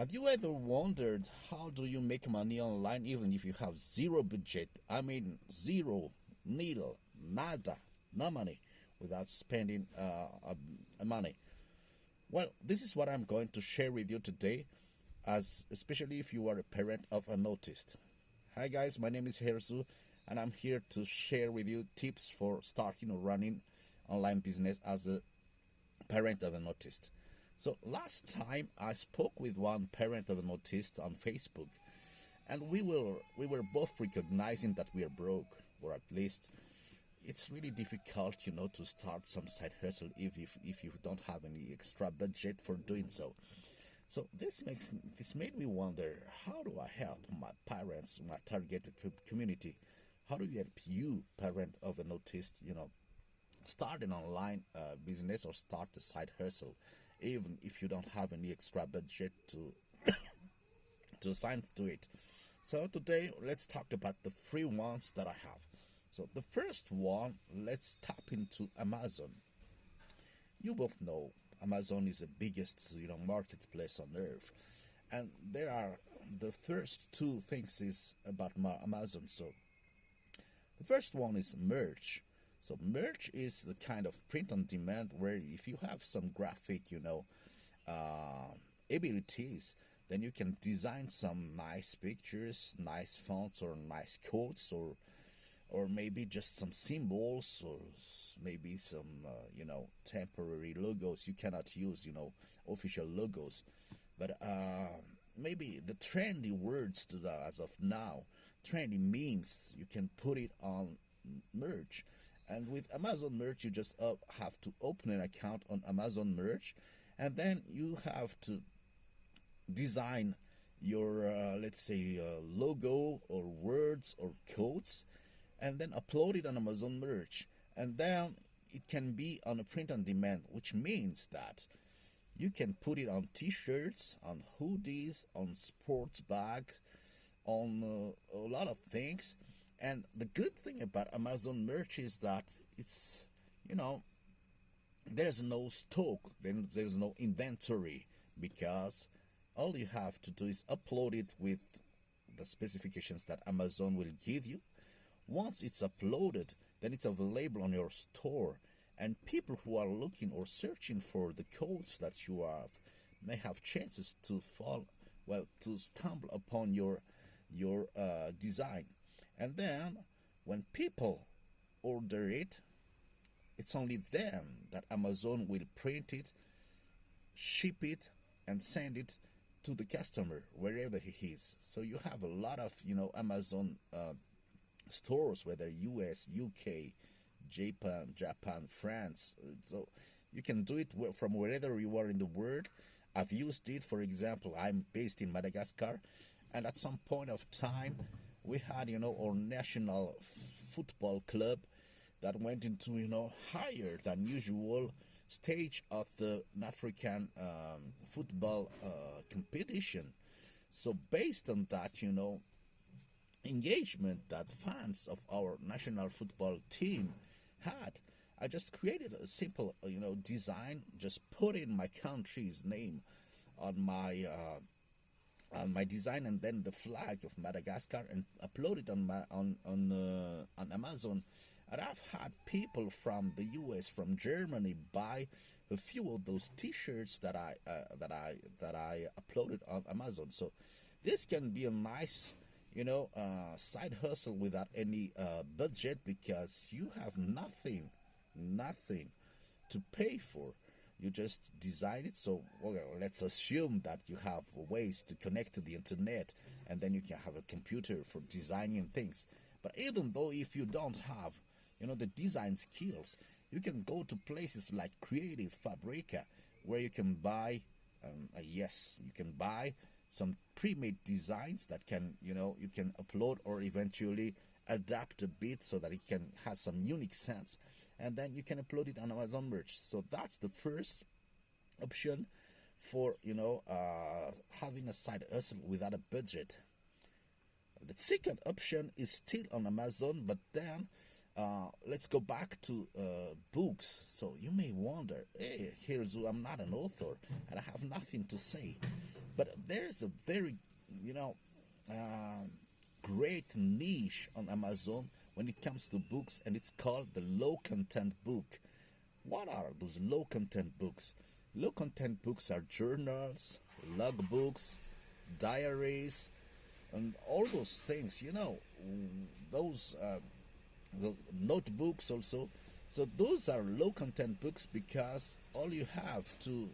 Have you ever wondered how do you make money online even if you have zero budget? I mean zero, needle, nada, no money without spending uh, money. Well, this is what I'm going to share with you today, as especially if you are a parent of an autist. Hi guys, my name is Herzu, and I'm here to share with you tips for starting or running online business as a parent of an autist. So last time I spoke with one parent of an autist on Facebook, and we were we were both recognizing that we are broke, or at least it's really difficult, you know, to start some side hustle if if, if you don't have any extra budget for doing so. So this makes this made me wonder: How do I help my parents, my targeted community? How do you help you, parent of an autist, you know, start an online uh, business or start a side hustle? Even if you don't have any extra budget to to assign to it. So today let's talk about the free ones that I have. So the first one, let's tap into Amazon. You both know Amazon is the biggest you know marketplace on earth, and there are the first two things is about Amazon. So the first one is merch. So merch is the kind of print on demand where if you have some graphic, you know, uh, abilities, then you can design some nice pictures, nice fonts, or nice quotes, or or maybe just some symbols, or maybe some uh, you know temporary logos. You cannot use you know official logos, but uh, maybe the trendy words to the, as of now, trendy memes. You can put it on merch and with Amazon Merch, you just uh, have to open an account on Amazon Merch, and then you have to design your, uh, let's say, uh, logo or words or codes, and then upload it on Amazon Merch. And then it can be on a print on demand, which means that you can put it on t-shirts, on hoodies, on sports bags, on uh, a lot of things and the good thing about Amazon merch is that it's, you know, there's no stock, there's no inventory because all you have to do is upload it with the specifications that Amazon will give you. Once it's uploaded, then it's available on your store and people who are looking or searching for the codes that you have may have chances to fall well to stumble upon your your uh, design and then when people order it, it's only then that Amazon will print it, ship it, and send it to the customer wherever he is. So you have a lot of you know Amazon uh, stores, whether U.S., U.K., Japan, Japan, France. So you can do it from wherever you are in the world. I've used it, for example, I'm based in Madagascar, and at some point of time, we had, you know, our national football club that went into, you know, higher than usual stage of the African um, football uh, competition. So based on that, you know, engagement that fans of our national football team had, I just created a simple, you know, design, just put in my country's name on my uh, my design and then the flag of Madagascar and upload it on my, on on uh, on Amazon. And I've had people from the U.S. from Germany buy a few of those T-shirts that I uh, that I that I uploaded on Amazon. So this can be a nice you know uh, side hustle without any uh, budget because you have nothing nothing to pay for you just design it. So well, let's assume that you have ways to connect to the internet and then you can have a computer for designing things. But even though if you don't have you know the design skills you can go to places like creative fabrica where you can buy um, uh, yes you can buy some pre-made designs that can you know you can upload or eventually adapt a bit so that it can have some unique sense and then you can upload it on Amazon Merch. So that's the first option for you know uh, having a side hustle without a budget. The second option is still on Amazon, but then uh, let's go back to uh, books. So you may wonder, hey, here's I'm not an author and I have nothing to say. But there is a very, you know, um, great niche on Amazon when it comes to books, and it's called the low content book. What are those low content books? Low content books are journals, logbooks, diaries, and all those things, you know, those uh, notebooks also. So those are low content books because all you have to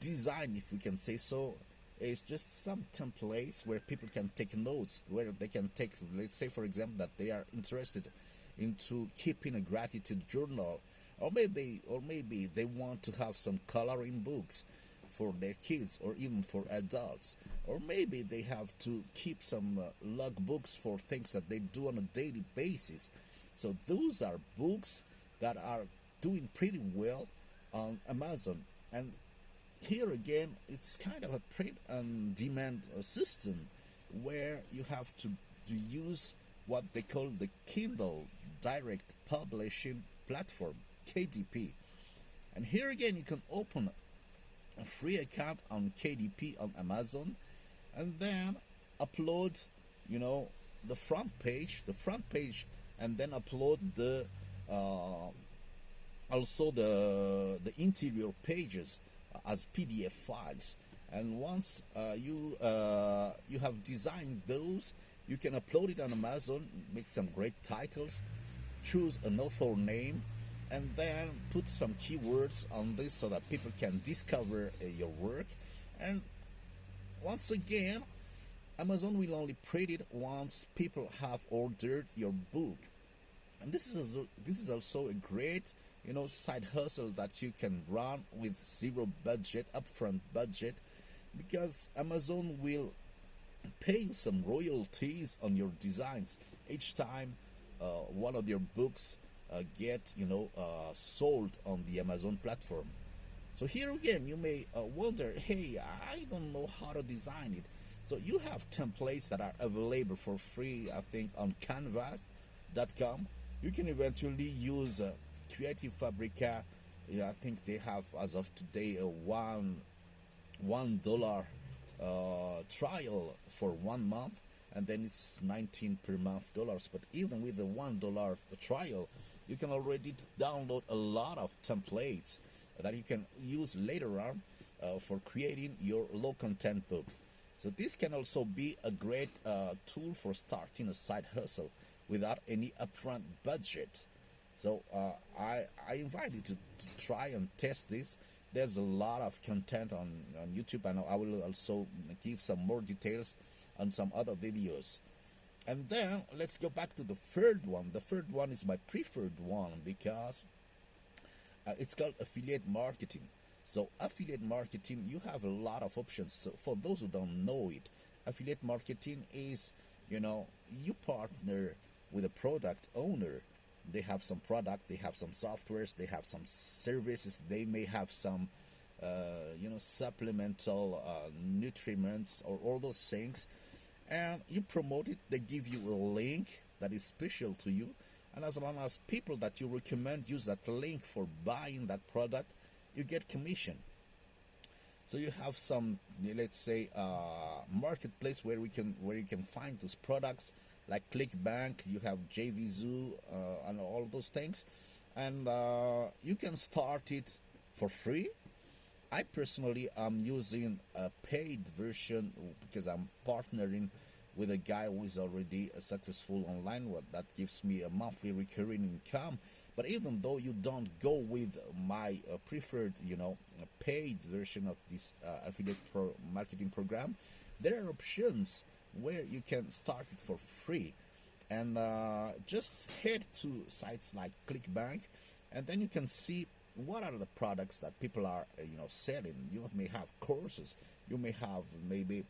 design, if we can say so, is just some templates where people can take notes, where they can take, let's say, for example, that they are interested into keeping a gratitude journal, or maybe, or maybe they want to have some coloring books for their kids or even for adults, or maybe they have to keep some uh, log books for things that they do on a daily basis. So those are books that are doing pretty well on Amazon, and here again, it's kind of a print and demand uh, system where you have to, to use what they call the Kindle Direct Publishing Platform, KDP. And here again, you can open a free account on KDP on Amazon and then upload, you know, the front page, the front page, and then upload the uh, also the the interior pages as PDF files. And once uh, you uh, you have designed those, you can upload it on Amazon, make some great titles, choose an author name, and then put some keywords on this so that people can discover uh, your work. And once again, Amazon will only print it once people have ordered your book. And this is a, this is also a great you know side hustle that you can run with zero budget upfront budget because Amazon will pay you some royalties on your designs. Each time uh, one of your books uh, get you know uh, sold on the Amazon platform. So here again you may uh, wonder hey I don't know how to design it. So you have templates that are available for free I think on canvas.com you can eventually use uh, Creative Fabrica, yeah, I think they have as of today a one one dollar uh, trial for one month, and then it's 19 per month dollars. But even with the one dollar trial, you can already download a lot of templates that you can use later on uh, for creating your low content book. So this can also be a great uh, tool for starting a side hustle without any upfront budget. So uh, I, I invite you to, to, try and test this. There's a lot of content on, on YouTube and I will also give some more details on some other videos. And then let's go back to the third one. The third one is my preferred one because uh, it's called affiliate marketing. So affiliate marketing, you have a lot of options. So for those who don't know it, affiliate marketing is, you know, you partner with a product owner they have some product they have some softwares they have some services they may have some uh, you know supplemental uh, nutriments or all those things. And you promote it they give you a link that is special to you. And as long as people that you recommend use that link for buying that product you get commission. So you have some let's say uh, marketplace where we can where you can find those products like ClickBank, you have JVZoo, uh, and all those things, and uh, you can start it for free. I personally am using a paid version because I'm partnering with a guy who is already a successful online one that gives me a monthly recurring income. But even though you don't go with my uh, preferred, you know, paid version of this uh, affiliate pro marketing program, there are options where you can start it for free. And uh, just head to sites like clickbank and then you can see what are the products that people are uh, you know selling. You may have courses. You may have maybe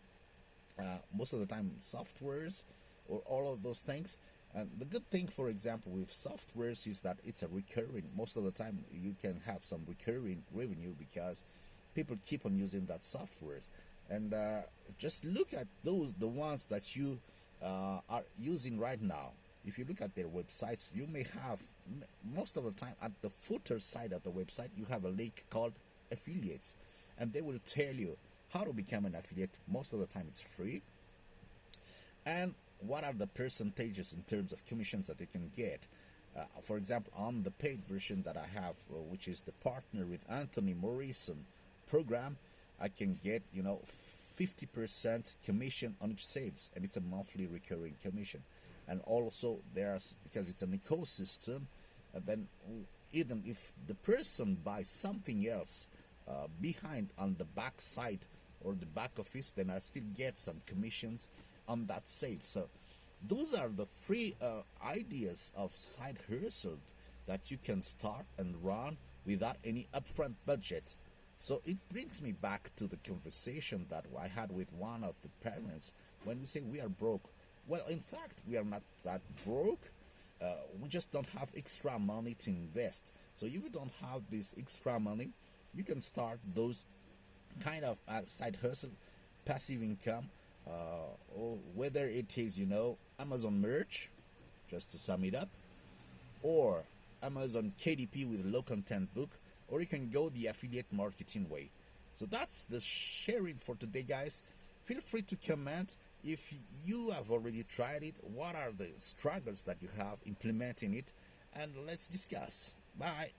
uh, most of the time softwares or all of those things. And the good thing for example with softwares is that it's a recurring. Most of the time you can have some recurring revenue because people keep on using that software and uh, just look at those the ones that you uh, are using right now if you look at their websites you may have most of the time at the footer side of the website you have a link called affiliates and they will tell you how to become an affiliate. Most of the time, it's free. And what are the percentages in terms of commissions that you can get? Uh, for example, on the paid version that I have, uh, which is the partner with Anthony Morrison program, I can get you know 50% commission on each sales, and it's a monthly recurring commission. And also, there's because it's an ecosystem, and then even if the person buys something else uh, behind on the back side or the back office, then I still get some commissions on that sale. So those are the free uh, ideas of side hustle that you can start and run without any upfront budget. So it brings me back to the conversation that I had with one of the parents when we say we are broke. Well, in fact, we are not that broke. Uh, we just don't have extra money to invest. So if you don't have this extra money, you can start those kind of uh, side hustle, passive income, uh, or whether it is you know Amazon merch, just to sum it up, or Amazon KDP with low content book, or you can go the affiliate marketing way. So that's the sharing for today, guys. Feel free to comment if you have already tried it. What are the struggles that you have implementing it? And let's discuss. Bye.